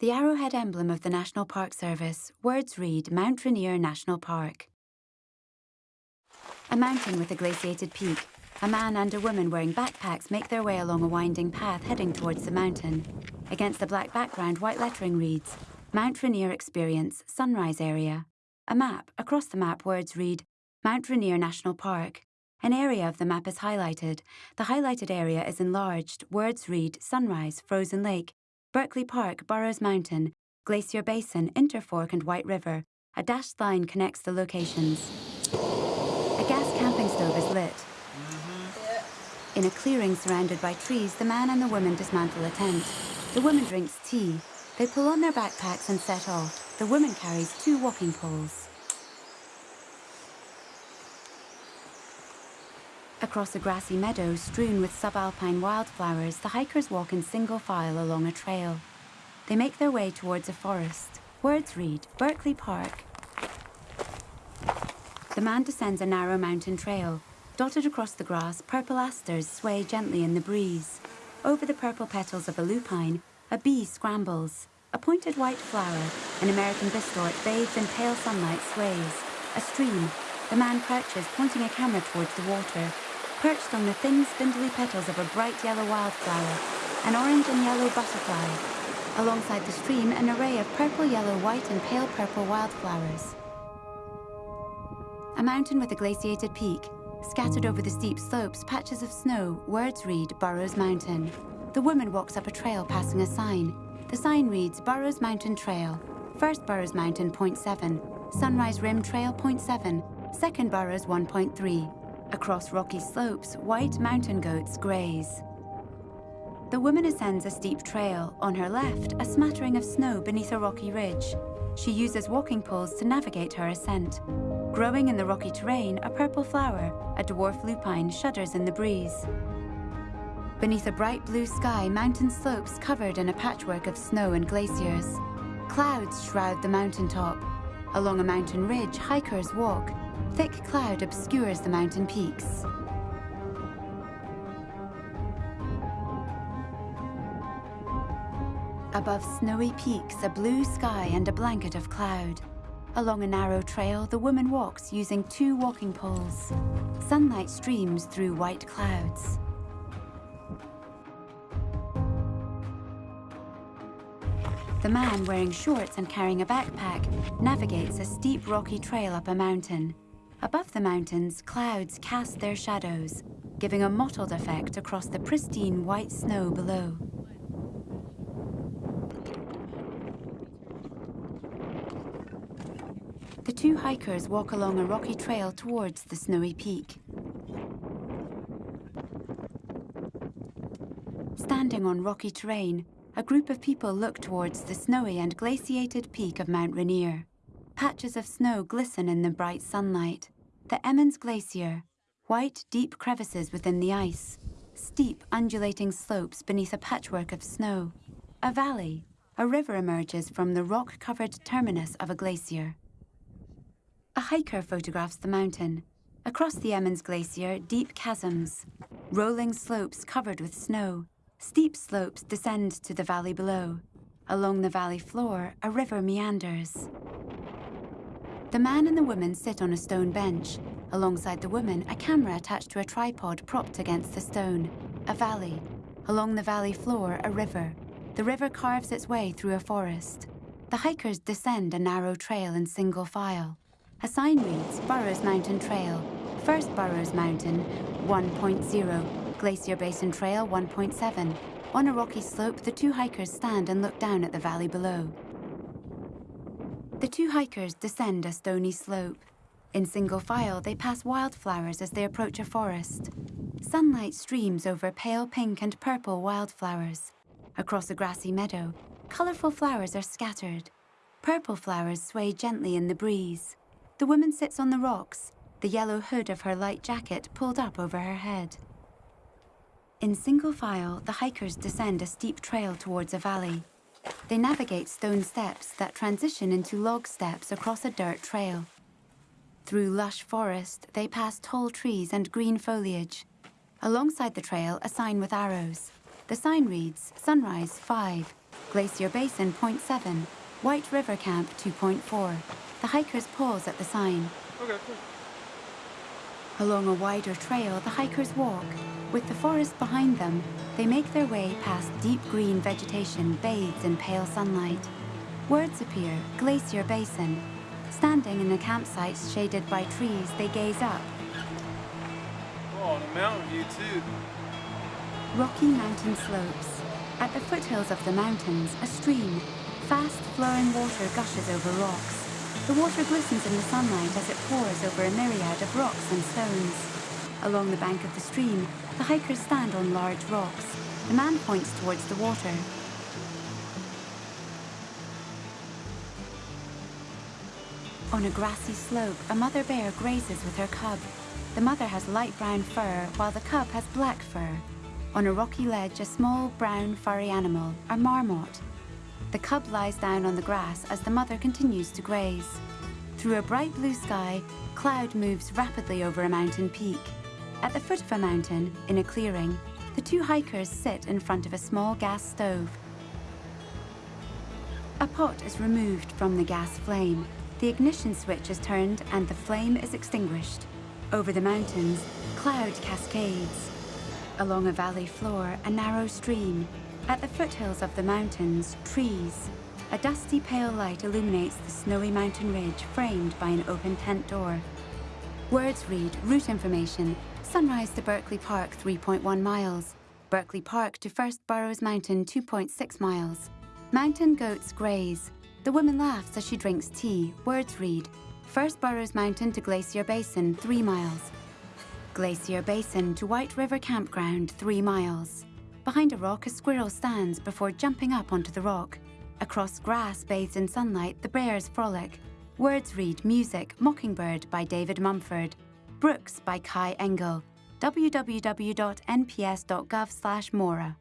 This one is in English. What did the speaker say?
The arrowhead emblem of the National Park Service, words read Mount Rainier National Park. A mountain with a glaciated peak. A man and a woman wearing backpacks make their way along a winding path heading towards the mountain. Against the black background, white lettering reads, Mount Rainier Experience, Sunrise Area. A map. Across the map, words read, Mount Rainier National Park. An area of the map is highlighted. The highlighted area is enlarged. Words read, Sunrise, Frozen Lake, Berkeley Park, Burroughs Mountain, Glacier Basin, Interfork and White River. A dashed line connects the locations. A gas camping stove is lit. Mm-hmm. In a clearing surrounded by trees, the man and the woman dismantle a tent. The woman drinks tea. They pull on their backpacks and set off. The woman carries two walking poles. Across a grassy meadow strewn with subalpine wildflowers, the hikers walk in single file along a trail. They make their way towards a forest. Words read, Berkeley Park. The man descends a narrow mountain trail. Dotted across the grass, purple asters sway gently in the breeze. Over the purple petals of a lupine, a bee scrambles. A pointed white flower, an American bistort bathed in pale sunlight sways. A stream. The man crouches, pointing a camera towards the water. Perched on the thin, spindly petals of a bright yellow wildflower, an orange and yellow butterfly. Alongside the stream, an array of purple, yellow, white, and pale purple wildflowers. A mountain with a glaciated peak. Scattered over the steep slopes, patches of snow, words read Burroughs Mountain. The woman walks up a trail passing a sign. The sign reads Burroughs Mountain Trail. First Burroughs Mountain, 0.7. Sunrise Rim Trail, 0.7. Second Burroughs, 1.3. Across rocky slopes, white mountain goats graze. The woman ascends a steep trail. On her left, a smattering of snow beneath a rocky ridge. She uses walking poles to navigate her ascent. Growing in the rocky terrain, a purple flower, a dwarf lupine, shudders in the breeze. Beneath a bright blue sky, mountain slopes covered in a patchwork of snow and glaciers. Clouds shroud the mountaintop. Along a mountain ridge, hikers walk, Thick cloud obscures the mountain peaks. Above snowy peaks, a blue sky and a blanket of cloud. Along a narrow trail, the woman walks using two walking poles. Sunlight streams through white clouds. The man, wearing shorts and carrying a backpack, navigates a steep rocky trail up a mountain. Above the mountains, clouds cast their shadows, giving a mottled effect across the pristine white snow below. The two hikers walk along a rocky trail towards the snowy peak. Standing on rocky terrain, a group of people look towards the snowy and glaciated peak of Mount Rainier. Patches of snow glisten in the bright sunlight. The Emmons Glacier, white, deep crevices within the ice, steep, undulating slopes beneath a patchwork of snow. A valley, a river emerges from the rock-covered terminus of a glacier. A hiker photographs the mountain. Across the Emmons Glacier, deep chasms, rolling slopes covered with snow. Steep slopes descend to the valley below. Along the valley floor, a river meanders. The man and the woman sit on a stone bench. Alongside the woman, a camera attached to a tripod propped against the stone. A valley. Along the valley floor, a river. The river carves its way through a forest. The hikers descend a narrow trail in single file. A sign reads Burroughs Mountain Trail. First Burroughs Mountain, 1.0. Glacier Basin Trail, 1.7. On a rocky slope, the two hikers stand and look down at the valley below. The two hikers descend a stony slope. In single file, they pass wildflowers as they approach a forest. Sunlight streams over pale pink and purple wildflowers. Across a grassy meadow, colourful flowers are scattered. Purple flowers sway gently in the breeze. The woman sits on the rocks, the yellow hood of her light jacket pulled up over her head. In single file, the hikers descend a steep trail towards a valley. They navigate stone steps that transition into log steps across a dirt trail. Through lush forest, they pass tall trees and green foliage. Alongside the trail, a sign with arrows. The sign reads, Sunrise 5. Glacier Basin, point 7. White River Camp, 2.4. The hikers pause at the sign. Okay, cool. Along a wider trail, the hikers walk. With the forest behind them, they make their way past deep green vegetation bathed in pale sunlight. Words appear, Glacier Basin. Standing in the campsites shaded by trees, they gaze up. Oh, a mountain view too. Rocky mountain slopes. At the foothills of the mountains, a stream. Fast flowing water gushes over rocks. The water glistens in the sunlight as it pours over a myriad of rocks and stones. Along the bank of the stream, the hikers stand on large rocks. The man points towards the water. On a grassy slope, a mother bear grazes with her cub. The mother has light brown fur, while the cub has black fur. On a rocky ledge, a small, brown, furry animal, a marmot. The cub lies down on the grass as the mother continues to graze. Through a bright blue sky, cloud moves rapidly over a mountain peak. At the foot of a mountain, in a clearing, the two hikers sit in front of a small gas stove. A pot is removed from the gas flame. The ignition switch is turned and the flame is extinguished. Over the mountains, cloud cascades. Along a valley floor, a narrow stream. At the foothills of the mountains, trees. A dusty pale light illuminates the snowy mountain ridge framed by an open tent door. Words read route information. Sunrise to Berkeley Park 3.1 miles. Berkeley Park to First Burroughs Mountain 2.6 miles. Mountain goats graze. The woman laughs as she drinks tea. Words read First Burroughs Mountain to Glacier Basin 3 miles. Glacier Basin to White River Campground 3 miles. Behind a rock, a squirrel stands before jumping up onto the rock. Across grass bathed in sunlight, the bears frolic. Words read Music, Mockingbird by David Mumford. Brooks by Kai Engel. www.nps.gov/mora.